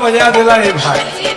我就要在那里拍。